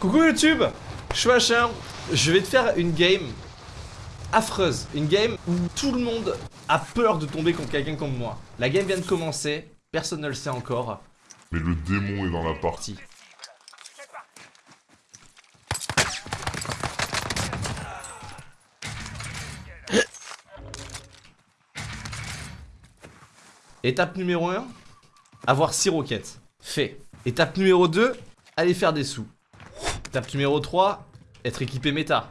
Coucou YouTube Je suis machin, je vais te faire une game affreuse. Une game où tout le monde a peur de tomber contre quelqu'un comme moi. La game vient de commencer, personne ne le sait encore. Mais le démon est dans la partie. Parti. Étape numéro 1, avoir 6 roquettes. Fait. Étape numéro 2, aller faire des sous. Étape numéro 3, être équipé méta.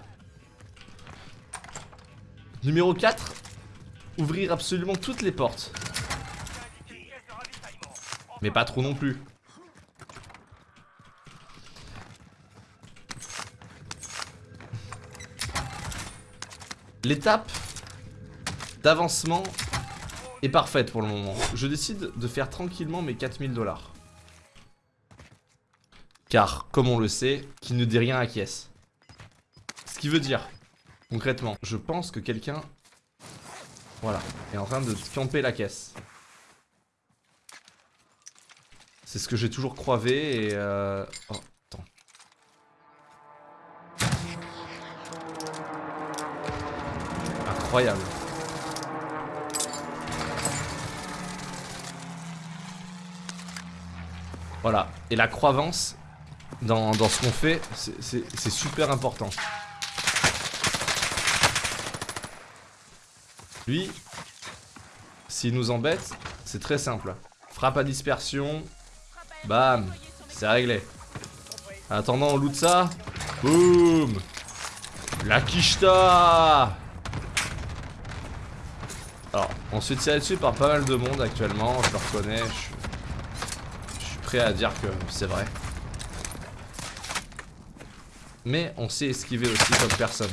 Numéro 4, ouvrir absolument toutes les portes. Mais pas trop non plus. L'étape d'avancement est parfaite pour le moment. Je décide de faire tranquillement mes 4000 dollars. Car, comme on le sait, qui ne dit rien acquiesce. Ce qui veut dire, concrètement, je pense que quelqu'un, voilà, est en train de camper la caisse. C'est ce que j'ai toujours croivé et euh... Oh, attends. Incroyable. Voilà. Et la croyance dans, dans ce qu'on fait, c'est- super important. Lui, s'il nous embête, c'est très simple. Frappe à dispersion, bam, c'est réglé. En attendant, on loot ça. Boum La quicheta Alors, on se tirer dessus par pas mal de monde actuellement, je le reconnais, je suis prêt à dire que c'est vrai. Mais on sait esquiver aussi comme personne.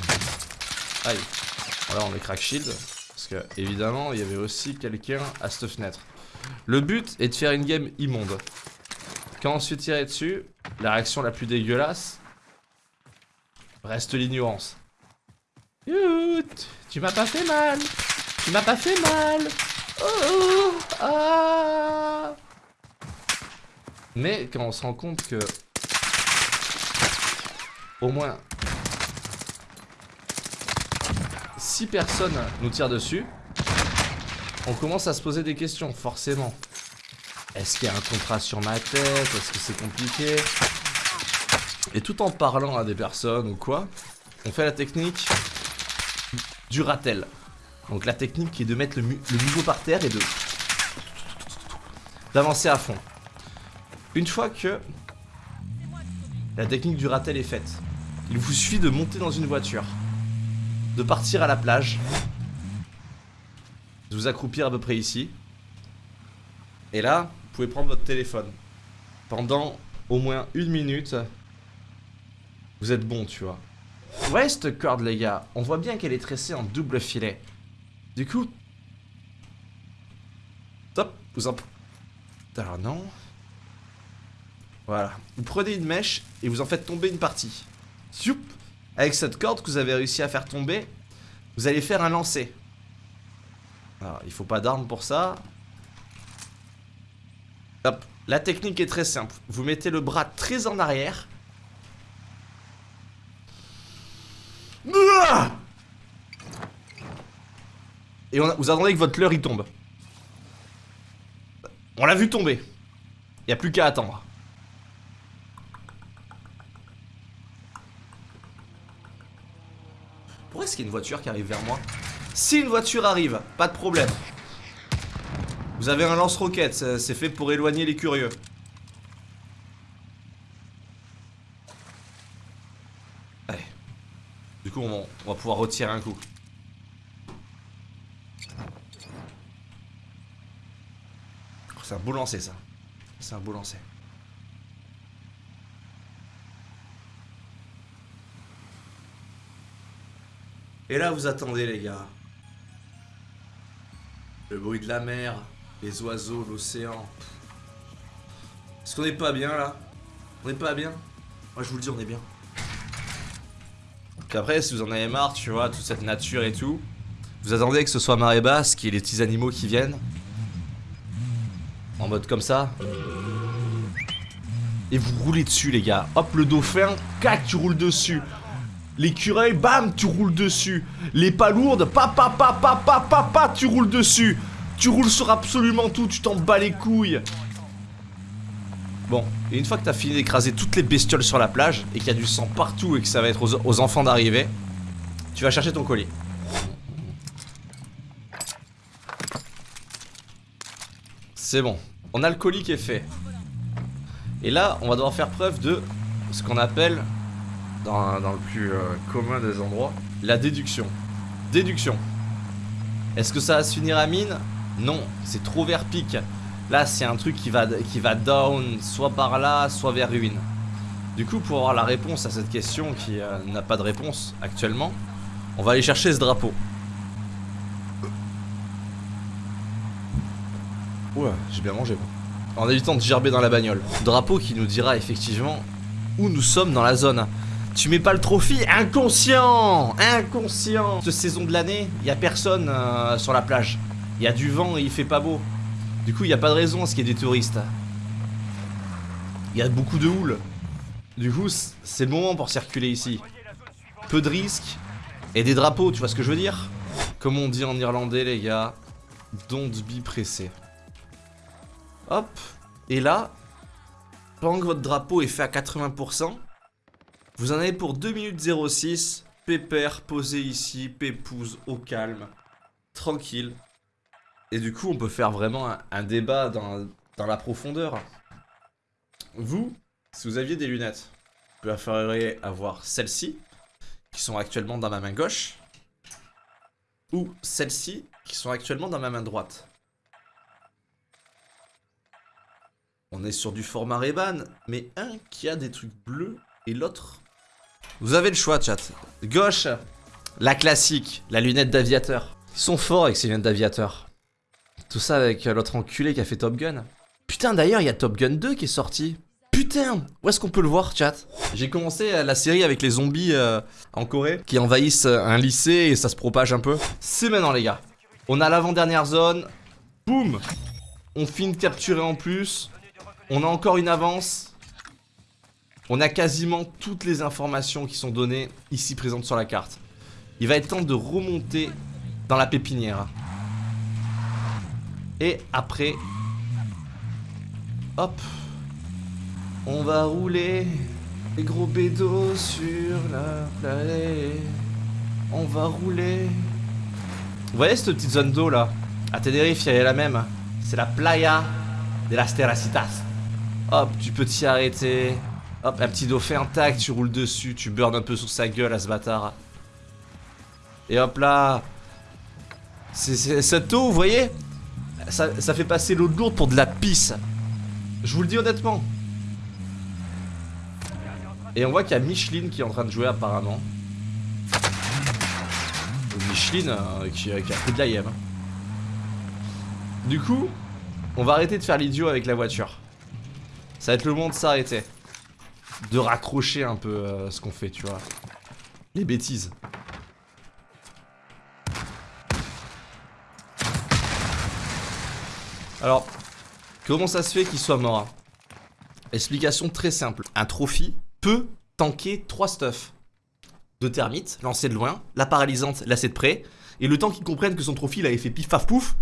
Aïe. Voilà, on est crack shield. Parce que, évidemment, il y avait aussi quelqu'un à cette fenêtre. Le but est de faire une game immonde. Quand on se fait tirer dessus, la réaction la plus dégueulasse reste l'ignorance. Tu m'as pas fait mal. Tu m'as pas fait mal. Oh, ah. Mais quand on se rend compte que au moins 6 personnes nous tirent dessus, on commence à se poser des questions, forcément. Est-ce qu'il y a un contrat sur ma tête? Est-ce que c'est compliqué? Et tout en parlant à des personnes ou quoi, on fait la technique du ratel. Donc la technique qui est de mettre le, mu- le niveau par terre et de d'avancer à fond. Une fois que la technique du ratel est faite, il vous suffit de monter dans une voiture, de partir à la plage, de vous accroupir à peu près ici, et là, vous pouvez prendre votre téléphone. Pendant au moins une minute, vous êtes bon, tu vois. Ouais, cette corde, les gars, on voit bien qu'elle est tressée en double filet. Du coup, top, vous en... Alors non. Voilà. Vous prenez une mèche et vous en faites tomber une partie. Soup Avec cette corde que vous avez réussi à faire tomber, vous allez faire un lancer. Alors, il faut pas d'armes pour ça. Hop. La technique est très simple. Vous mettez le bras très en arrière. Et on vous attendez que votre leurre il tombe. On l'a vu tomber. Il a plus qu'à attendre. Pourquoi qu'il y a une voiture qui arrive vers moi Si une voiture arrive, pas de problème. Vous avez un lance-roquette, c'est fait pour éloigner les curieux. Allez. Du coup, on, on va pouvoir retirer un coup. C'est un beau lancer, ça. C'est un beau lancer. Et là, vous attendez, les gars. Le bruit de la mer, les oiseaux, l'océan. Est-ce qu'on n'est pas bien, là? On n'est pas bien? Moi, je vous le dis, on est bien. Donc après, si vous en avez marre, tu vois, toute cette nature et tout, vous attendez que ce soit marée basse, qu'il y ait les petits animaux qui viennent? En mode comme ça? et vous roulez dessus les gars. Hop le dauphin, cac tu roules dessus. L'écureuil, bam, tu roules dessus. Les palourdes, pa pa pa pa pa pa pa, tu roules dessus. Tu roules sur absolument tout, tu t'en bats les couilles. Bon, et une fois que t'as fini d'écraser toutes les bestioles sur la plage et qu'il y a du sang partout et que ça va être aux enfants d'arriver, tu vas chercher ton colis. C'est bon, on a le colis qui est fait. Et là, on va devoir faire preuve de ce qu'on appelle, dans, dans le plus euh, commun des endroits, la déduction. Déduction. Est-ce que ça va se finir à mine? Non, c'est trop vers pic. Là, c'est un truc qui va, qui va down, soit par là, soit vers ruine. Du coup, pour avoir la réponse à cette question qui euh, n'a pas de réponse actuellement, on va aller chercher ce drapeau. Ouais, j'ai bien mangé moi. En évitant de gerber dans la bagnole. Drapeau qui nous dira effectivement où nous sommes dans la zone. Tu mets pas le trophy Inconscient Inconscient Cette saison de l'année, il a personne euh, sur la plage. Il y a du vent et il fait pas beau. Du coup, il n'y a pas de raison à ce qu'il y ait des touristes. Il y a beaucoup de houle. Du coup, c'est le moment pour circuler ici. Peu de risques et des drapeaux, tu vois ce que je veux dire? Comme on dit en irlandais, les gars, don't be pressé. Hop, et là, pendant que votre drapeau est fait à 80%, vous en avez pour 2 minutes 06, pépère, posé ici, pépouze, au calme, tranquille. Et du coup, on peut faire vraiment un, débat dans, dans, la profondeur. Vous, si vous aviez des lunettes, vous préféreriez avoir celles-ci, qui sont actuellement dans ma main gauche, ou celles-ci, qui sont actuellement dans ma main droite. On est sur du format Reban, mais un qui a des trucs bleus et l'autre... Vous avez le choix, chat. Gauche, la classique, la lunette d'aviateur. Ils sont forts avec ces lunettes d'aviateur. Tout ça avec l'autre enculé qui a fait Top Gun. Putain, d'ailleurs, il y a Top Gun 2 qui est sorti. Putain, où est-ce qu'on peut le voir, chat? J'ai commencé la série avec les zombies euh, en Corée qui envahissent un lycée et ça se propage un peu. C'est maintenant, les gars. On a l'avant-dernière zone. Boum On finit de capturer en plus. On a encore une avance. On a quasiment toutes les informations qui sont données ici présentes sur la carte. Il va être temps de remonter dans la pépinière. Et après... Hop. On va rouler les gros bédos sur la planète. On va rouler... Vous voyez cette petite zone d'eau là? À Tenerife, y a la même. C'est la playa de las Terracitas. Hop, tu peux t'y arrêter. Hop, un petit dauphin, tac, tu roules dessus, tu burnes un peu sur sa gueule à ce bâtard. Et hop là. C'est cette eau, vous voyez? Ça, fait passer l'eau de lourde pour de la pisse. Je vous le dis honnêtement. Et on voit qu'il y a Micheline qui est en train de jouer apparemment. Micheline euh, qui, qui, a pris de la. Du coup, on va arrêter de faire l'idiot avec la voiture. Ça va être le moment de s'arrêter. De raccrocher un peu euh, ce qu'on fait, tu vois. Les bêtises. Alors, comment ça se fait qu'il soit mort Explication très simple. Un trophy peut tanker 3 stuff. De termites, lancé de loin, la paralysante, lancée de près, et le temps qu'ils comprennent que son trophy il avait fait pif paf pouf,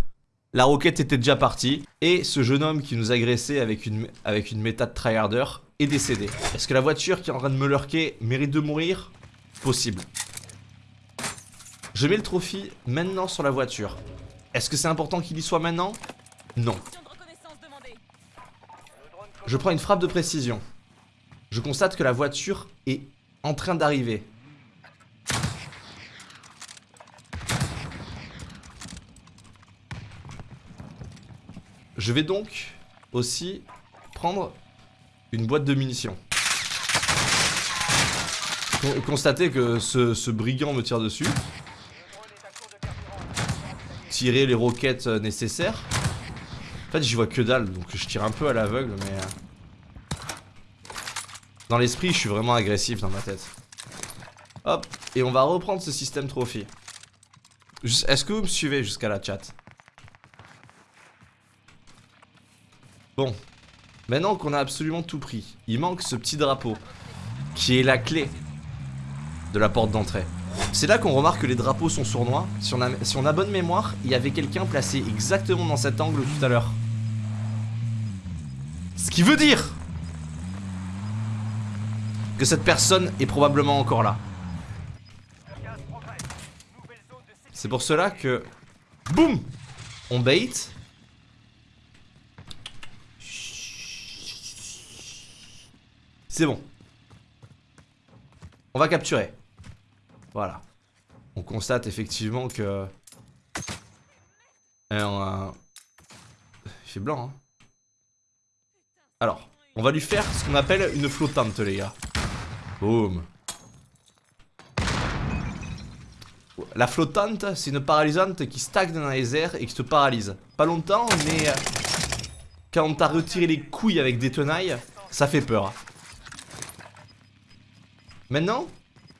la roquette était déjà partie, et ce jeune homme qui nous agressait avec une, avec une méta de tryharder est décédé. Est-ce que la voiture qui est en train de me lurker mérite de mourir? Possible. Je mets le trophy maintenant sur la voiture. Est-ce que c'est important qu'il y soit maintenant? Non. Je prends une frappe de précision. Je constate que la voiture est en train d'arriver. Je vais donc aussi prendre une boîte de munitions. Constater que ce, brigand me tire dessus. Tirer les roquettes nécessaires. En fait, j'y vois que dalle, donc je tire un peu à l'aveugle, mais... Euh, dans l'esprit, je suis vraiment agressif dans ma tête. Hop, et on va reprendre ce système trophy. Est-ce que vous me suivez jusqu'à la chat Bon. Maintenant qu'on a absolument tout pris, il manque ce petit drapeau, qui est la clé de la porte d'entrée. C'est là qu'on remarque que les drapeaux sont sournois. Si on, a, bonne mémoire, il y avait quelqu'un placé exactement dans cet angle tout à l'heure. Ce qui veut dire que cette personne est probablement encore là. C'est pour cela que... Boum On bait. C'est bon. On va capturer. Voilà. On constate effectivement que... Euh, il fait blanc, hein. Alors, on va lui faire ce qu'on appelle une flottante, les gars. Boum. La flottante, c'est une paralysante qui stagne dans les airs et qui te paralyse. Pas longtemps, mais... Euh, quand t'as retiré les couilles avec des tenailles, ça fait peur. Maintenant,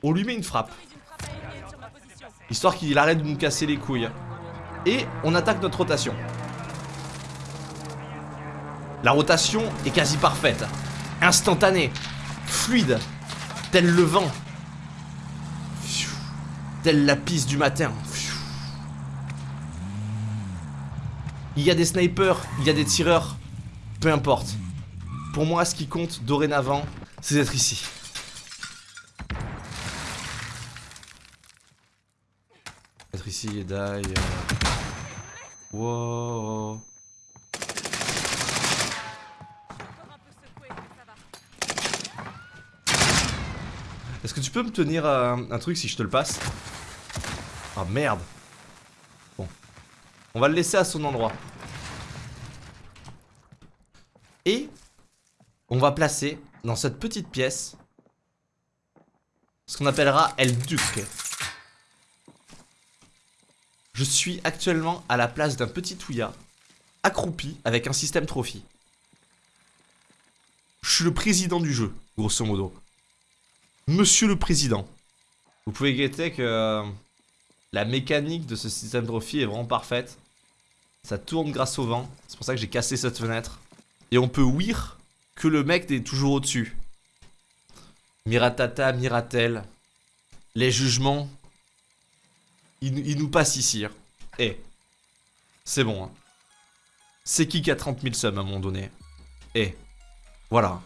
on lui met une frappe. Histoire qu'il arrête de nous casser les couilles. Et on attaque notre rotation. La rotation est quasi parfaite. Instantanée. Fluide. Tel le vent. Telle la piste du matin. Il y a des snipers, il y a des tireurs. Peu importe. Pour moi, ce qui compte dorénavant, c'est d'être ici. Être Wow. Est-ce que tu peux me tenir un, truc si je te le passe? Ah merde Bon. On va le laisser à son endroit. Et on va placer dans cette petite pièce ce qu'on appellera El Duc. Je suis actuellement à la place d'un petit Touya, accroupi avec un système trophy. Je suis le président du jeu, grosso modo. Monsieur le président. Vous pouvez guetter que euh, la mécanique de ce système trophy est vraiment parfaite. Ça tourne grâce au vent. C'est pour ça que j'ai cassé cette fenêtre. Et on peut ouïr que le mec est toujours au-dessus. Miratata, Miratel. Les jugements il, nous passe ici. Hein. Eh. C'est bon. Hein. C'est qui qui a 30 000 subs à un moment donné? Eh. Voilà.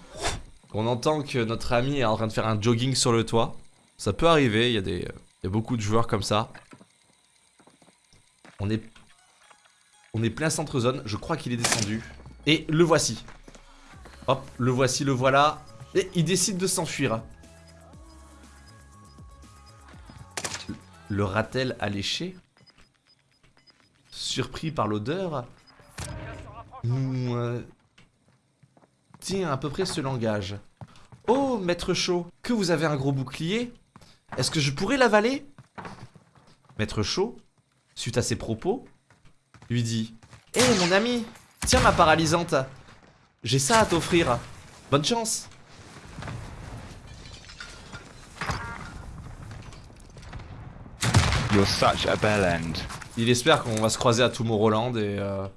On entend que notre ami est en train de faire un jogging sur le toit. Ça peut arriver, il y, a des, il y a beaucoup de joueurs comme ça. On est... On est plein centre zone, je crois qu'il est descendu. Et le voici. Hop, le voici, le voilà. Et il décide de s'enfuir. Le ratel alléché Surpris par l'odeur Nous... Euh, tient à peu près ce langage. Oh, maître chaud, que vous avez un gros bouclier Est-ce que je pourrais l'avaler? Maître chaud, suite à ses propos, lui dit Hé eh, mon ami, tiens ma paralysante, j'ai ça à t'offrir, bonne chance Il espère qu'on va se croiser à Tomorrowland et... Euh,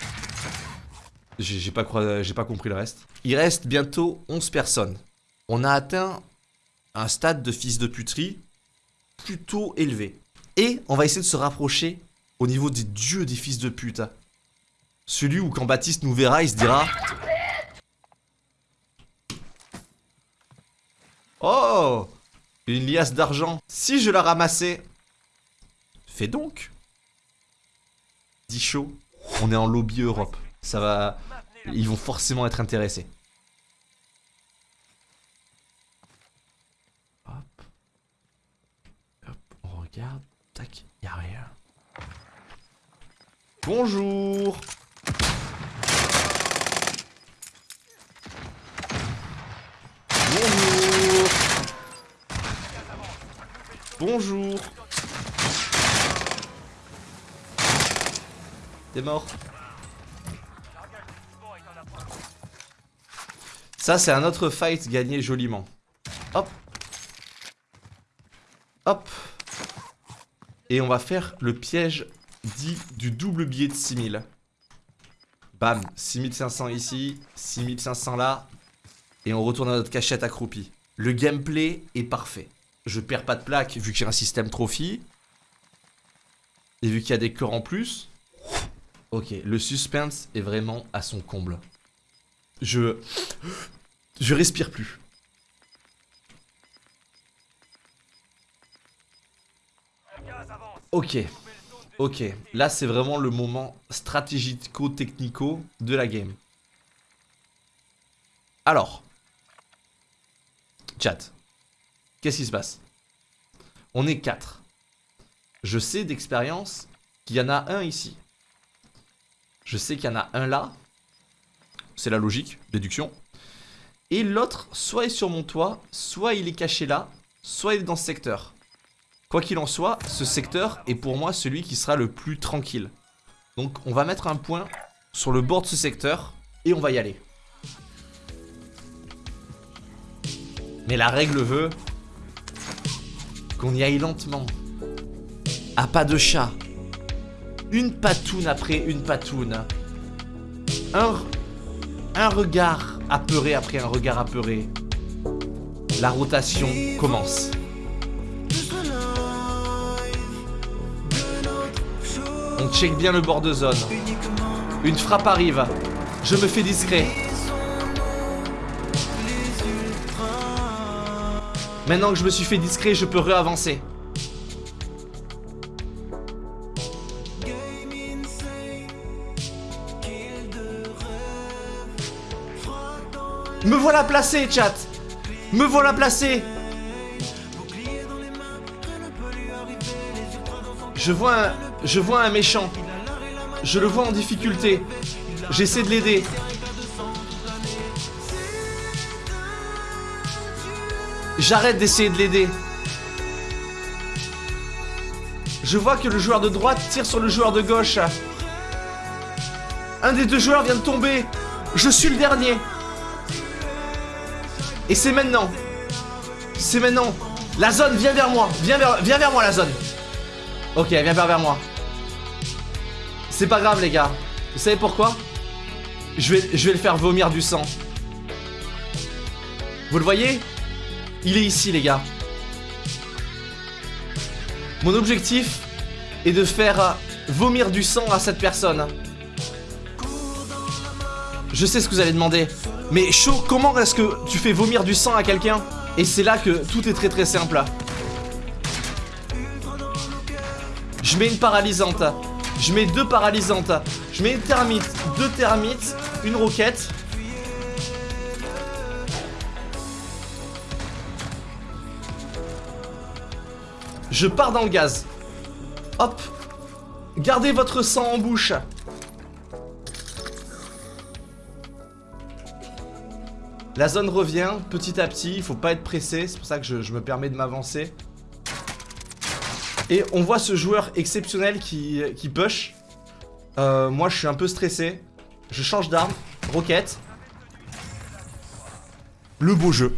J'ai pas, pas compris le reste. Il reste bientôt 11 personnes. On a atteint un stade de fils de puterie plutôt élevé. Et on va essayer de se rapprocher au niveau des dieux des fils de pute. Celui où quand Baptiste nous verra, il se dira... Oh Une liasse d'argent. Si je la ramassais, Donc Dit chaud, on est en lobby Europe. Ça va... Ils vont forcément être intéressés. Hop. Hop, on regarde. Tac, y'a rien. Bonjour Bonjour Bonjour T'es mort. Ça, c'est un autre fight gagné joliment. Hop. Hop. Et on va faire le piège dit du double billet de 6000. Bam, 6500 ici, 6500 là. Et on retourne à notre cachette accroupie. Le gameplay est parfait. Je perds pas de plaque vu que j'ai un système trophy. Et vu qu'il y a des corps en plus. Ok, le suspense est vraiment à son comble. Je... Je respire plus. Ok. Ok. Là, c'est vraiment le moment stratégico-technico de la game. Alors. Chat. Qu'est-ce qui se passe? On est 4. Je sais d'expérience qu'il y en a un ici. Je sais qu'il y en a un là. C'est la logique, déduction. Et l'autre, soit est sur mon toit, soit il est caché là, soit il est dans ce secteur. Quoi qu'il en soit, ce secteur est pour moi celui qui sera le plus tranquille. Donc on va mettre un point sur le bord de ce secteur et on va y aller. Mais la règle veut qu'on y aille lentement. À pas de chat. Une patoune après une patoune. Un, regard apeuré après un regard apeuré. La rotation commence. On check bien le bord de zone. Une frappe arrive. Je me fais discret. Maintenant que je me suis fait discret, je peux réavancer. Me voilà placé, chat Me voilà placé Je vois un... Méchant. Je le vois en difficulté. J'essaie de l'aider. J'arrête d'essayer de l'aider. Je vois que le joueur de droite tire sur le joueur de gauche. Un des deux joueurs vient de tomber. Je suis le dernier. Et c'est maintenant. C'est maintenant. La zone, viens vers moi. Viens vers, viens vers moi, la zone. Ok, viens vers, vers moi. C'est pas grave, les gars. Vous savez pourquoi? Je vais, je vais le faire vomir du sang. Vous le voyez? Il est ici, les gars. Mon objectif est de faire vomir du sang à cette personne. Je sais ce que vous allez demander. Mais chaud, comment est-ce que tu fais vomir du sang à quelqu'un Et c'est là que tout est très très simple. Je mets une paralysante. Je mets deux paralysantes. Je mets une thermite, deux thermites, une roquette. Je pars dans le gaz. Hop. Gardez votre sang en bouche. La zone revient petit à petit, il faut pas être pressé, c'est pour ça que je, me permets de m'avancer. Et on voit ce joueur exceptionnel qui, qui push. Euh, moi je suis un peu stressé. Je change d'arme, roquette. Le beau jeu.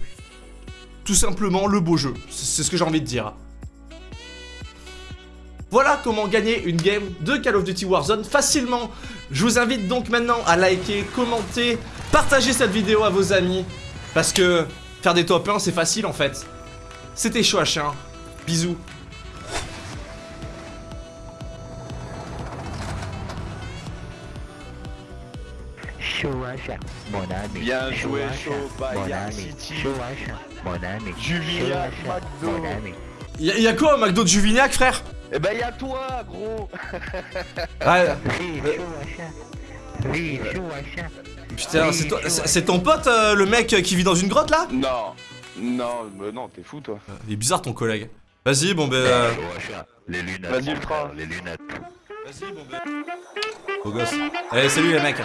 Tout simplement le beau jeu, c'est ce que j'ai envie de dire. Voilà comment gagner une game de Call of Duty Warzone facilement. Je vous invite donc maintenant à liker, commenter, partager cette vidéo à vos amis. Parce que faire des top 1 c'est facile en fait. C'était chaud à chien. Bisous. Bien joué, chaud, Bayern City. Juvignac, McDo. Y'a y a quoi au McDo de Juvignac, frère? Eh ben y'a toi, gros Ouais. Putain, c'est ton pote, euh, le mec qui vit dans une grotte là Non, non, mais non, t'es fou toi. Il est bizarre ton collègue. Vas-y, bon ben. Euh... Les lunettes. Vas-y, ultra. Les lunettes. Vas-y, bon ben. Beau gosse. Allez, salut les mecs.